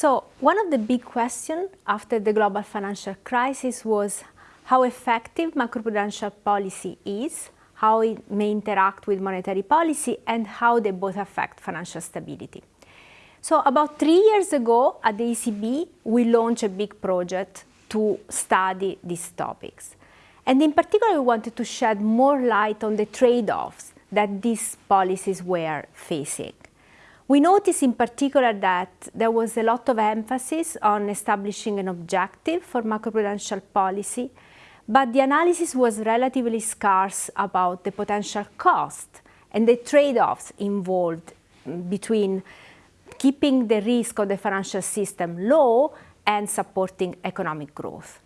So one of the big questions after the global financial crisis was how effective macroprudential policy is, how it may interact with monetary policy, and how they both affect financial stability. So about three years ago at the ECB, we launched a big project to study these topics. And in particular, we wanted to shed more light on the trade-offs that these policies were facing. We noticed in particular that there was a lot of emphasis on establishing an objective for macroprudential policy, but the analysis was relatively scarce about the potential cost and the trade-offs involved between keeping the risk of the financial system low and supporting economic growth.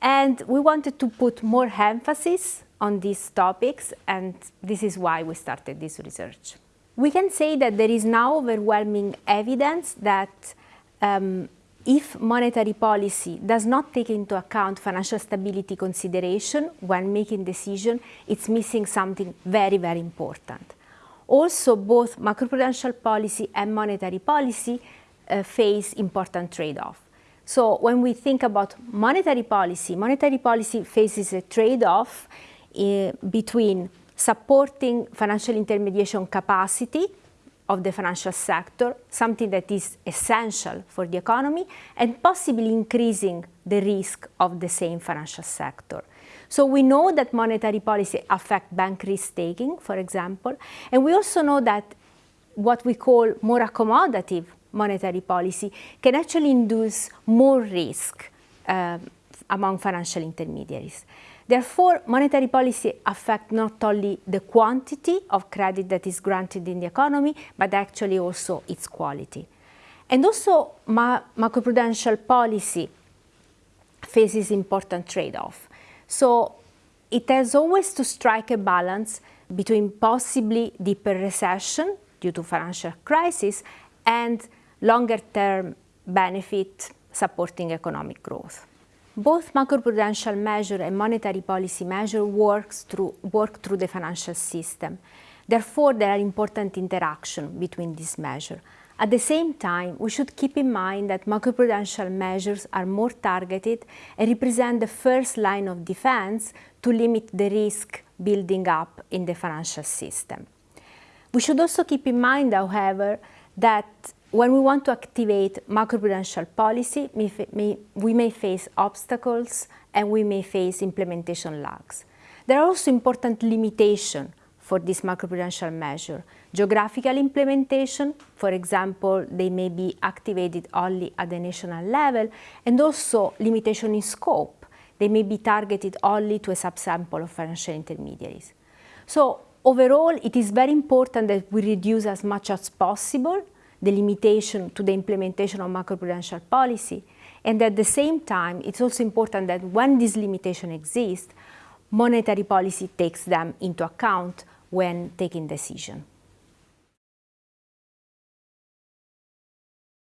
And we wanted to put more emphasis on these topics, and this is why we started this research. We can say that there is now overwhelming evidence that um, if monetary policy does not take into account financial stability consideration when making decision, it's missing something very, very important. Also, both macroprudential policy and monetary policy uh, face important trade-off. So when we think about monetary policy, monetary policy faces a trade-off uh, between supporting financial intermediation capacity of the financial sector, something that is essential for the economy, and possibly increasing the risk of the same financial sector. So we know that monetary policy affect bank risk-taking, for example, and we also know that what we call more accommodative monetary policy can actually induce more risk uh, among financial intermediaries. Therefore, monetary policy affects not only the quantity of credit that is granted in the economy, but actually also its quality. And also, ma macroprudential policy faces important trade-off. So it has always to strike a balance between possibly deeper recession due to financial crisis and longer-term benefit supporting economic growth. Both macroprudential measure and monetary policy measure works through, work through the financial system. Therefore, there are important interactions between these measures. At the same time, we should keep in mind that macroprudential measures are more targeted and represent the first line of defense to limit the risk building up in the financial system. We should also keep in mind, however, that when we want to activate macroprudential policy, we may face obstacles and we may face implementation lags. There are also important limitations for this macroprudential measure. Geographical implementation, for example, they may be activated only at the national level, and also limitation in scope. They may be targeted only to a subsample of financial intermediaries. So overall, it is very important that we reduce as much as possible the limitation to the implementation of macroprudential policy. And at the same time, it's also important that when this limitation exists, monetary policy takes them into account when taking decision.